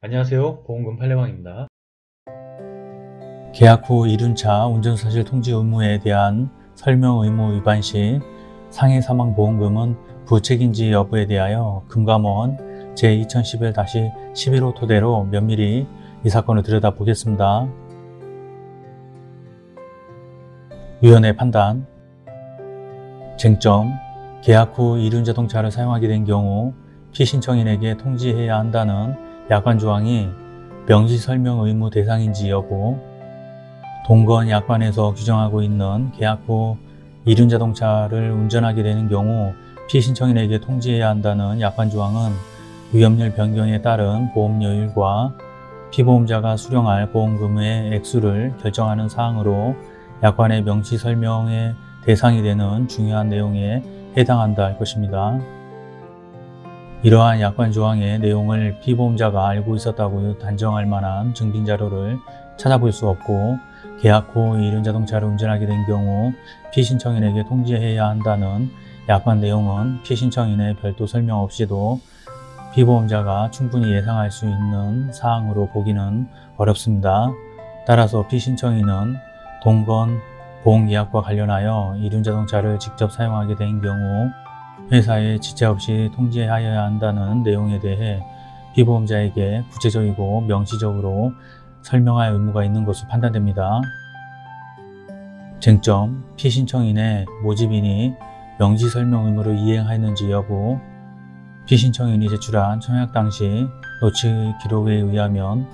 안녕하세요. 보험금 팔례방입니다. 계약 후 이륜차 운전사실 통지 의무에 대한 설명 의무 위반 시 상해 사망 보험금은 부책인지 여부에 대하여 금감원 제2011-11호 토대로 면밀히 이 사건을 들여다보겠습니다. 위원회 판단. 쟁점. 계약 후 이륜 자동차를 사용하게 된 경우 피신청인에게 통지해야 한다는 약관 조항이 명시설명 의무 대상인지 여부 동건 약관에서 규정하고 있는 계약 후 이륜자동차를 운전하게 되는 경우 피신청인에게 통지해야 한다는 약관 조항은 위험률 변경에 따른 보험료율과 피보험자가 수령할 보험금의 액수를 결정하는 사항으로 약관의 명시 설명의 대상이 되는 중요한 내용에 해당한다 할 것입니다. 이러한 약관 조항의 내용을 피보험자가 알고 있었다고 단정할 만한 증빙 자료를 찾아볼 수 없고 계약 후 이륜 자동차를 운전하게 된 경우 피신청인에게 통지해야 한다는 약관 내용은 피신청인의 별도 설명 없이도 피보험자가 충분히 예상할 수 있는 사항으로 보기는 어렵습니다. 따라서 피신청인은 동건 보험계약과 관련하여 이륜자동차를 직접 사용하게 된 경우 회사에 지체 없이 통지하여야 한다는 내용에 대해 피보험자에게 구체적이고 명시적으로 설명할 의무가 있는 것으로 판단됩니다. 쟁점, 피신청인의 모집인이 명시설명 의무를 이행하였는지 여부 피신청인이 제출한 청약 당시 노치 기록에 의하면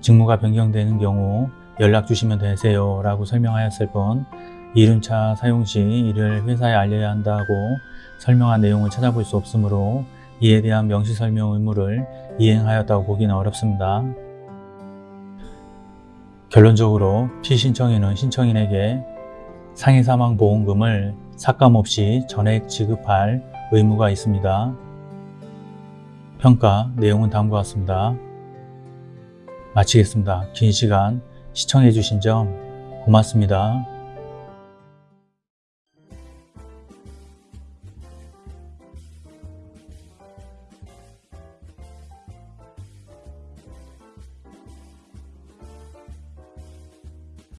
직무가 변경되는 경우 연락 주시면 되세요 라고 설명하였을 뿐 이륜차 사용 시 이를 회사에 알려야 한다고 설명한 내용을 찾아볼 수 없으므로 이에 대한 명시설명 의무를 이행하였다고 보기는 어렵습니다. 결론적으로 피신청인은 신청인에게 상해사망보험금을 삭감 없이 전액 지급할 의무가 있습니다. 평가 내용은 다음과 같습니다. 마치겠습니다. 긴 시간 시청해 주신 점 고맙습니다.